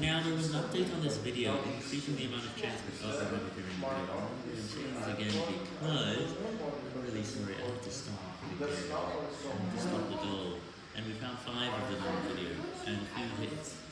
Now there was an update on this video increasing the amount of chance of oh, I'm video. I'm going to say this again because I'm really sorry I had to stop the game. I had to stop the doll. And we found five of them on the video and a few hits.